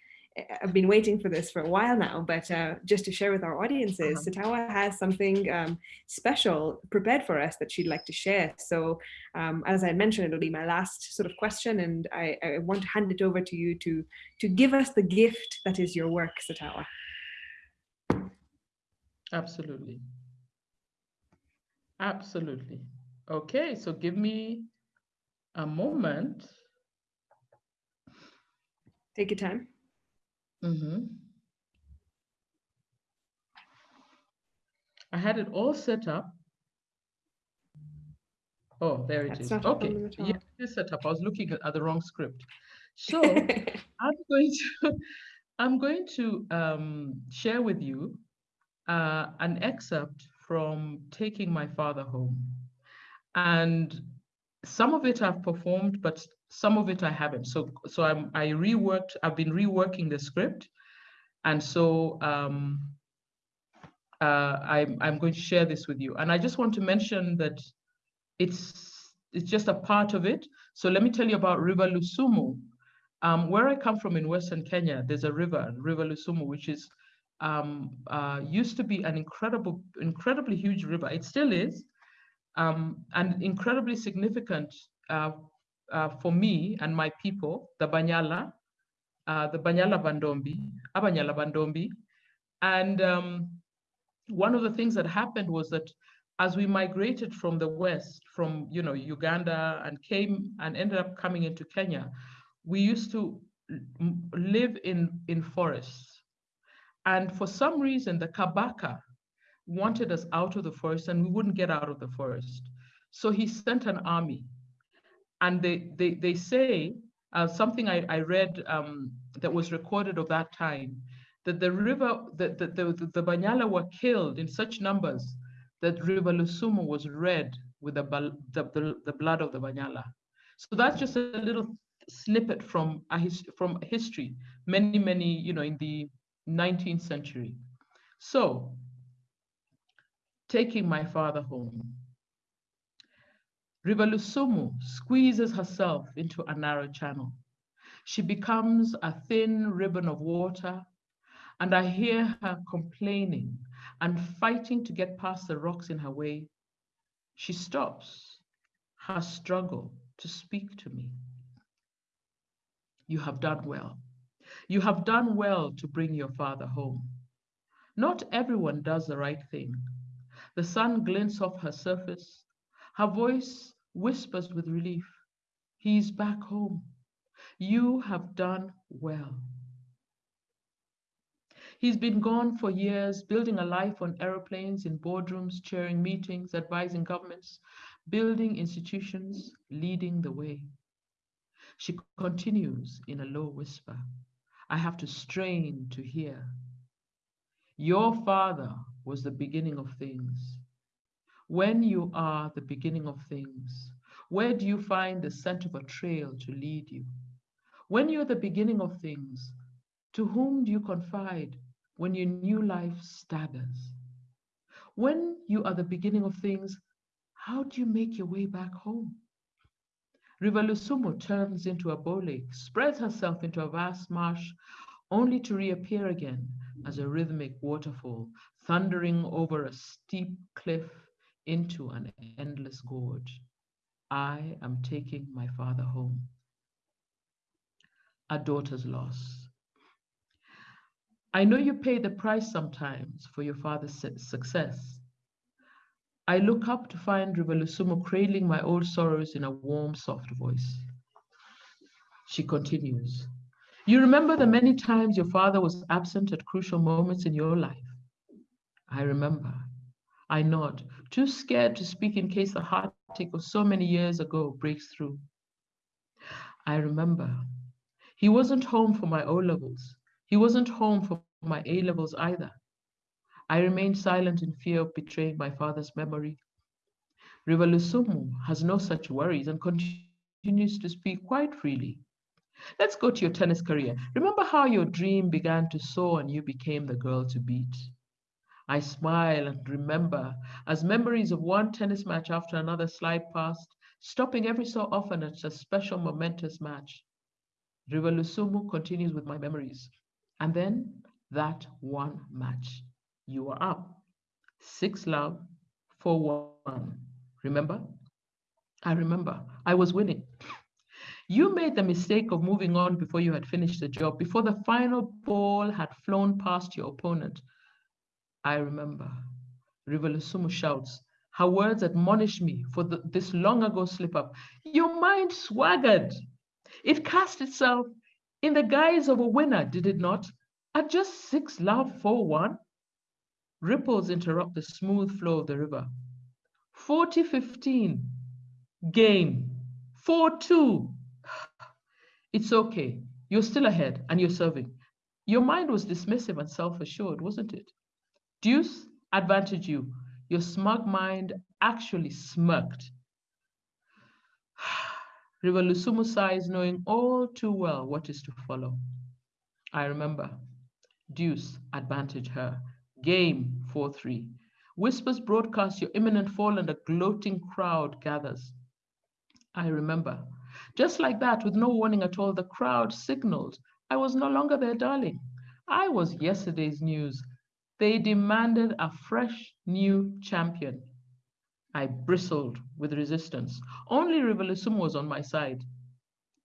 I've been waiting for this for a while now, but uh, just to share with our audiences, uh -huh. Sitawa has something um, special prepared for us that she'd like to share. So um, as I mentioned, it'll be my last sort of question and I, I, want to hand it over to you to, to give us the gift that is your work, Sitawa. Absolutely. Absolutely. Okay, so give me a moment. Take your time. Mm-hmm. I had it all set up. Oh, there it That's is. Okay, yeah, it is set up. I was looking at, the wrong script. [laughs] So I'm going to [laughs] I'm going to um, share with you uh, an excerpt from Taking My Father Home. And some of it I've performed, but some of it I haven't. So so I'm I reworked. I've been reworking the script, and so um, uh, I'm I'm going to share this with you. And I just want to mention that it's it's just a part of it. So let me tell you about River Lusumu. Um, where I come from in Western Kenya, there's a river, River Lusumu, which is um, uh, used to be an incredible, incredibly huge river. It still is, um, and incredibly significant uh, uh, for me and my people, the Banyala, uh, the Banyala Bandombi, Abanyala Bandombi. And um, one of the things that happened was that as we migrated from the West, from you know Uganda and came and ended up coming into Kenya, we used to live in, in forests. And for some reason, the Kabaka wanted us out of the forest and we wouldn't get out of the forest. So he sent an army and they, they, they say, uh, something I, I read um, that was recorded of that time, that the river, that the, the, the, Banyala were killed in such numbers that River Lusumu was red with the, the, the, the blood of the Banyala. So that's just a little snippet from a his, from history, many, many, you know, in the 19th century. So, taking my father home, River squeezes herself into a narrow channel. She becomes a thin ribbon of water, and I hear her complaining and fighting to get past the rocks in her way. She stops her struggle to speak to me. You have done well. You have done well to bring your father home. Not everyone does the right thing. The sun glints off her surface. Her voice whispers with relief. He's back home. You have done well. He's been gone for years, building a life on aeroplanes, in boardrooms, chairing meetings, advising governments, building institutions, leading the way. She continues in a low whisper. I have to strain to hear. Your father was the beginning of things. When you are the beginning of things, where do you find the scent of a trail to lead you? When you're the beginning of things, to whom do you confide when your new life staggers? When you are the beginning of things, how do you make your way back home? River Lusumu turns into a bow lake, spreads herself into a vast marsh, only to reappear again as a rhythmic waterfall, thundering over a steep cliff into an endless gorge. I am taking my father home. A daughter's loss. I know you pay the price sometimes for your father's success. I look up to find River Lusumu cradling my old sorrows in a warm, soft voice. She continues, You remember the many times your father was absent at crucial moments in your life? I remember. I nod, too scared to speak in case the heartache of so many years ago breaks through. I remember. He wasn't home for my O levels. He wasn't home for my A levels either. I remained silent in fear of betraying my father's memory. River Lusumu has no such worries and continues to speak quite freely. Let's go to your tennis career. Remember how your dream began to soar and you became the girl to beat? I smile and remember as memories of one tennis match after another slide past, stopping every so often at a special momentous match. River Lusumu continues with my memories. And then that one match. You are up. Six love, four one. Remember? I remember. I was winning. You made the mistake of moving on before you had finished the job, before the final ball had flown past your opponent. I remember. River Lusumu shouts. Her words admonish me for the, this long ago slip up. Your mind swaggered. It cast itself in the guise of a winner, did it not? At just six love, four one. Ripples interrupt the smooth flow of the river. 40-15, game, 4-2. It's okay, you're still ahead and you're serving. Your mind was dismissive and self-assured, wasn't it? Deuce, advantage you. Your smug mind actually smirked. River Lusumu sighs, knowing all too well what is to follow. I remember. Deuce, advantage her. Game 4-3. Whispers broadcast your imminent fall and a gloating crowd gathers. I remember. Just like that, with no warning at all, the crowd signaled I was no longer their darling. I was yesterday's news. They demanded a fresh new champion. I bristled with resistance. Only River Lusumu was on my side.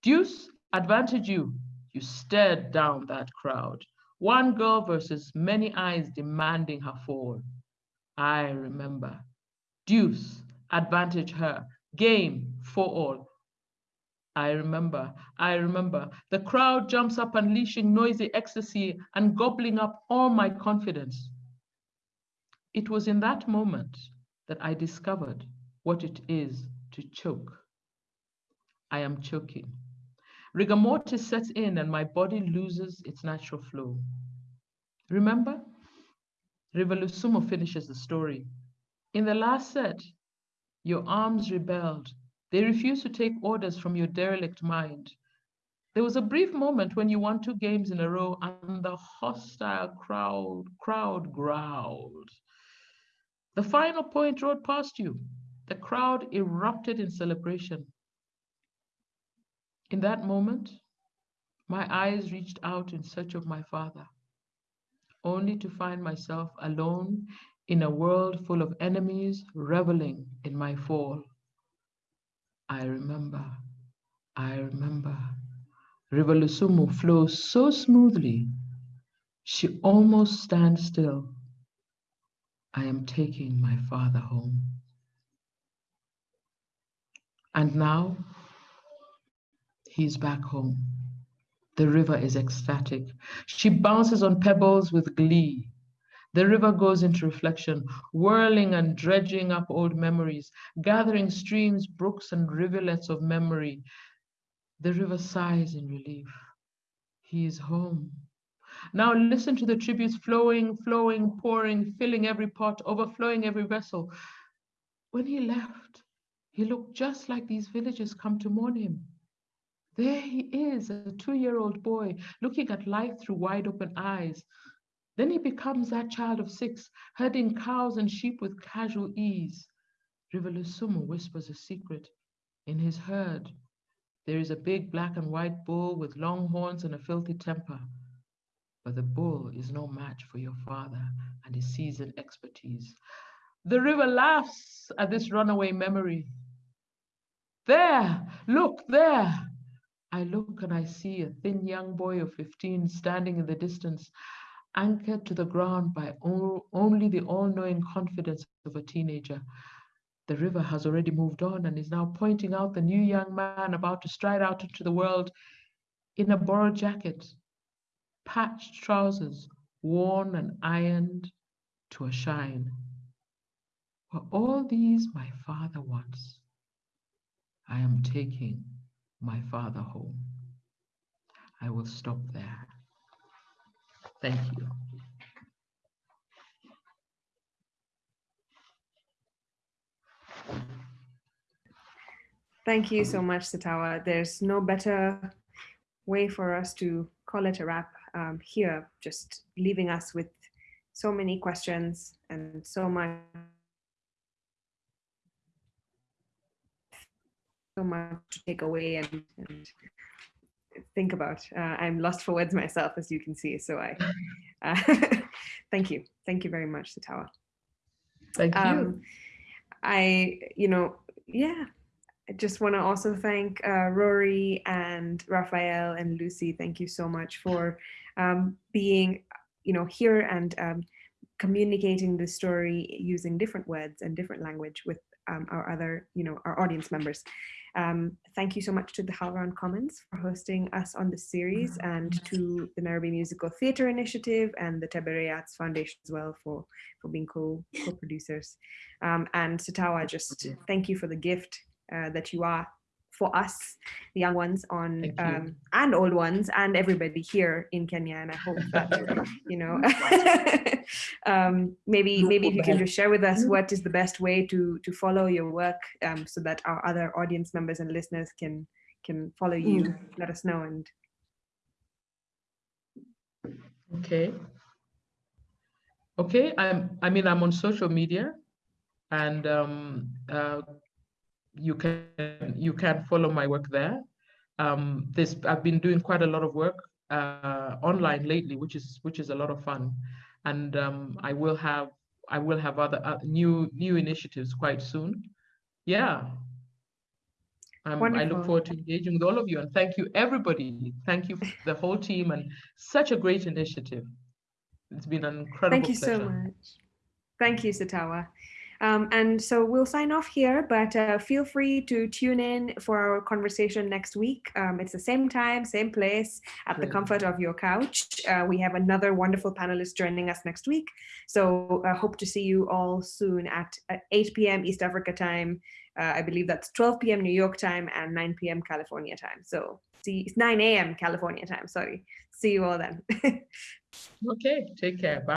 Deuce, advantage you. You stared down that crowd. One girl versus many eyes demanding her fall. I remember. Deuce, advantage her. Game for all. I remember, I remember. The crowd jumps up, unleashing noisy ecstasy and gobbling up all my confidence. It was in that moment that I discovered what it is to choke. I am choking. Rigor mortis sets in and my body loses its natural flow. Remember? River Lusumu finishes the story. In the last set, your arms rebelled. They refuse to take orders from your derelict mind. There was a brief moment when you won two games in a row and the hostile crowd, crowd growled. The final point rode past you. The crowd erupted in celebration. In that moment, My eyes reached out in search of my father, only to find myself alone in a world full of enemies reveling in my fall. I remember, I remember. River flows so smoothly, she almost stands still. I am taking my father home. And now he's back home. The river is ecstatic. She bounces on pebbles with glee. The river goes into reflection, whirling and dredging up old memories, gathering streams, brooks, and rivulets of memory. The river sighs in relief. He is home. Now listen to the tributes flowing, flowing, pouring, filling every pot, overflowing every vessel. When he left, he looked just like these villagers come to mourn him. There he is, a two-year-old boy, looking at life through wide open eyes. Then he becomes that child of six, herding cows and sheep with casual ease. River Lusumu whispers a secret. In his herd, there is a big black and white bull with long horns and a filthy temper. But the bull is no match for your father and his seasoned expertise. The river laughs at this runaway memory. There, look there. I look and I see a thin young boy of 15 standing in the distance, anchored to the ground by only the all-knowing confidence of a teenager. The river has already moved on and is now pointing out the new young man about to stride out into the world in a borrowed jacket, patched trousers, worn and ironed to a shine. For all these my father wants. I am taking my father home. I will stop there. Thank you. Thank you so much, Sitawa. There's no better way for us to call it a wrap um, here, just leaving us with so many questions and so much so much to take away and, and think about. Uh, I'm lost for words myself, as you can see. So I, [laughs] uh, [laughs] thank you. Thank you very much, Sitawa. Thank you. Um, I, you know, yeah, I just want to also thank uh, Rory and Raphael and Lucy. Thank you so much for um, being, you know, here and um, communicating the story using different words and different language with um, our other, you know, our audience members. Um, thank you so much to the HowlRound Commons for hosting us on this series and to the Nairobi Musical Theatre Initiative and the Tebere Arts Foundation as well for, for being co-producers. Co um, and Sitawa, just thank you for the gift uh, that you are for us, the young ones on um, and old ones and everybody here in Kenya. And I hope that, you know, [laughs] [laughs] um, maybe maybe if you can just share with us what is the best way to to follow your work um, so that our other audience members and listeners can can follow you, mm. let us know. And Okay. Okay, I'm, I mean, I'm on social media and um, uh, you can you can follow my work there. Um, this I've been doing quite a lot of work uh, online lately, which is which is a lot of fun, and um, I will have I will have other uh, new new initiatives quite soon. Yeah. Um, I look forward to engaging with all of you and thank you everybody. Thank you the whole team and such a great initiative. It's been an incredible Thank you pleasure. so much. Thank you, Sitawa. Um, and so we'll sign off here, but uh, feel free to tune in for our conversation next week. Um, it's the same time, same place, at the comfort of your couch. Uh, we have another wonderful panelist joining us next week. So I uh, hope to see you all soon at, at 8 p.m. East Africa time. Uh, I believe that's 12 p.m. New York time and 9 p.m. California time. So see, it's 9 a.m. California time, sorry. See you all then. [laughs] okay, take care. Bye.